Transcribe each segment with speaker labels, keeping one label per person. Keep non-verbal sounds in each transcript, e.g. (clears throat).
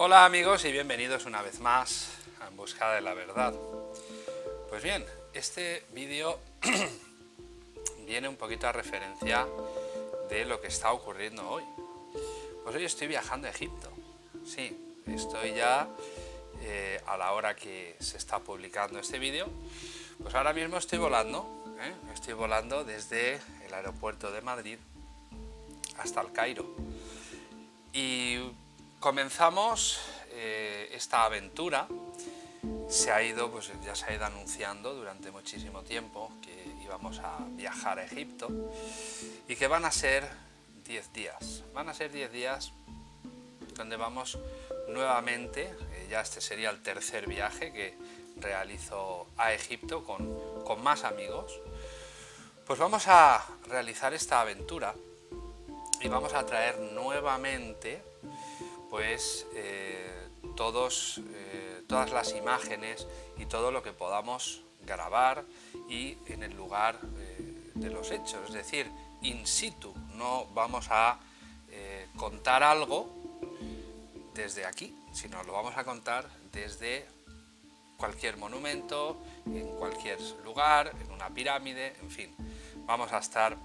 Speaker 1: Hola amigos y bienvenidos una vez más a En Busca de la Verdad. Pues bien, este vídeo (clears throat) viene un poquito a referencia de lo que está ocurriendo hoy. Pues hoy estoy viajando a Egipto. Sí, estoy ya eh, a la hora que se está publicando este vídeo. Pues ahora mismo estoy volando, ¿eh? estoy volando desde el aeropuerto de Madrid hasta el Cairo. Y comenzamos eh, esta aventura, se ha ido, pues ya se ha ido anunciando durante muchísimo tiempo que íbamos a viajar a Egipto y que van a ser 10 días, van a ser 10 días donde vamos nuevamente, eh, ya este sería el tercer viaje que realizo a Egipto con, con más amigos, pues vamos a realizar esta aventura y vamos a traer nuevamente pues eh, eh, todas las imágenes y todo lo que podamos grabar y en el lugar eh, de los hechos, es decir, in situ, no vamos a contar algo desde aquí, sino lo vamos a contar desde cualquier monumento, en cualquier lugar, en una pirámide, en fin, vamos a estar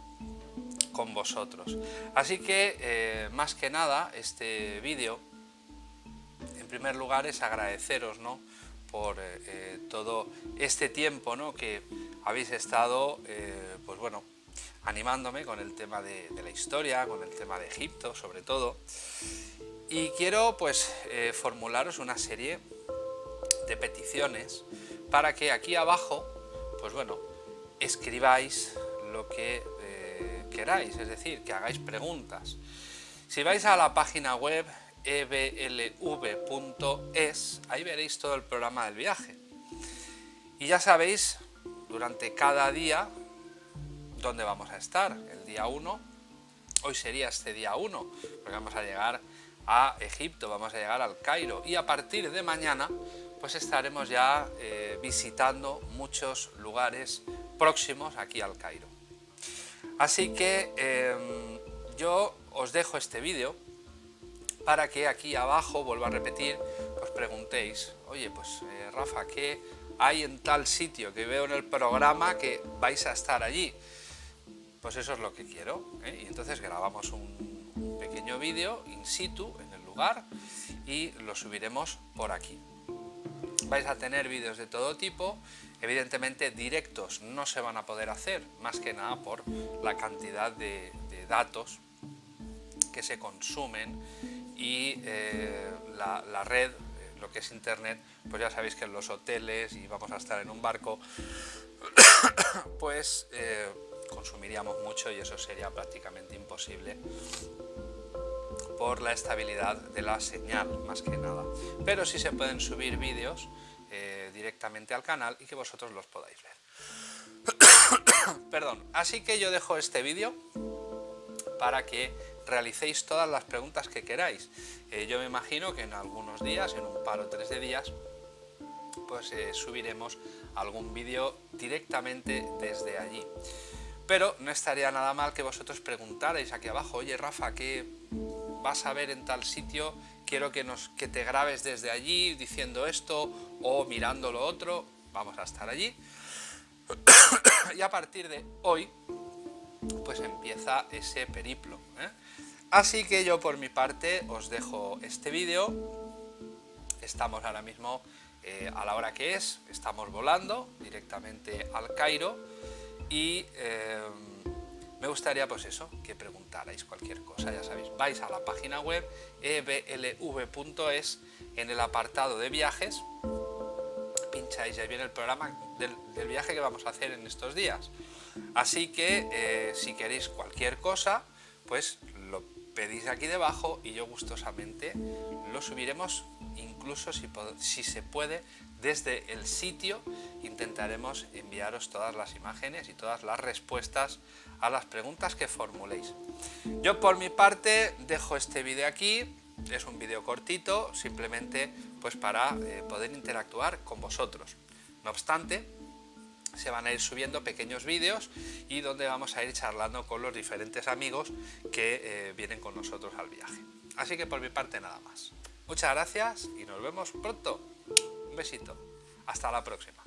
Speaker 1: con vosotros. Así que, eh, más que nada, este vídeo, en primer lugar, es agradeceros ¿no? por eh, eh, todo este tiempo ¿no? que habéis estado, pues bueno, animándome con el tema de, la historia, con el tema de Egipto, sobre todo. Y quiero, pues, formularos una serie de peticiones para que aquí abajo, pues bueno, escribáis lo que queráis, es decir, que hagáis preguntas. Si vais a la página web eblv.es, ahí veréis todo el programa del viaje. Y ya sabéis, durante cada día, dónde vamos a estar. El día 1, hoy sería este día 1, porque vamos a llegar a Egipto, vamos a llegar al Cairo. Y a partir de mañana, pues estaremos ya eh, visitando muchos lugares próximos aquí al Cairo. Así que em, yo os dejo este vídeo para que aquí abajo, vuelvo a repetir, os preguntéis, oye, pues eh, Rafa, ¿qué hay en tal sitio que veo en el programa que vais a estar allí? Pues eso es lo que quiero, ¿eh? y entonces grabamos un, un pequeño vídeo in situ en el lugar y lo subiremos por aquí. Vais a tener vídeos de todo tipo, Evidentemente directos no se van a poder hacer, más que nada por la cantidad de, datos que se consumen y eh, la, red, eh, lo que es internet, pues ya sabéis que en los hoteles y vamos a estar en un barco, (coughs) pues eh, consumiríamos mucho y eso sería prácticamente imposible por la estabilidad de la señal, más que nada. Pero sí se pueden subir vídeos eh, directamente al canal y que vosotros los podáis ver. (coughs) Perdón, así que yo dejo este vídeo para que realicéis todas las preguntas que queráis. Eh, yo me imagino que en algunos días, en un par o tres de días, pues eh, subiremos algún vídeo directamente desde allí. Pero no estaría nada mal que vosotros preguntarais aquí abajo, oye Rafa, ¿qué vas a ver en tal sitio? quiero que, nos, que te grabes desde allí diciendo esto o mirando lo otro, vamos a estar allí. (coughs) y a partir de hoy, pues empieza ese periplo. ¿eh? Así que yo por mi parte os dejo este vídeo, estamos ahora mismo eh, a la hora que es, estamos volando directamente al Cairo y... Eh, me gustaría pues eso, que preguntarais cualquier cosa, ya sabéis, vais a la página web eblv.es en el apartado de viajes, pincháis y ahí viene el programa del, viaje que vamos a hacer en estos días. Así que eh, si queréis cualquier cosa, pues lo pedís aquí debajo y yo gustosamente lo subiremos incluso si, se puede desde el sitio intentaremos enviaros todas las imágenes y todas las respuestas a las preguntas que formuléis. Yo por mi parte dejo este vídeo aquí, es un vídeo cortito, simplemente pues para eh, poder interactuar con vosotros. No obstante, se van a ir subiendo pequeños vídeos y donde vamos a ir charlando con los diferentes amigos que eh, vienen con nosotros al viaje. Así que por mi parte nada más. Muchas gracias y nos vemos pronto. Un besito. Hasta la próxima.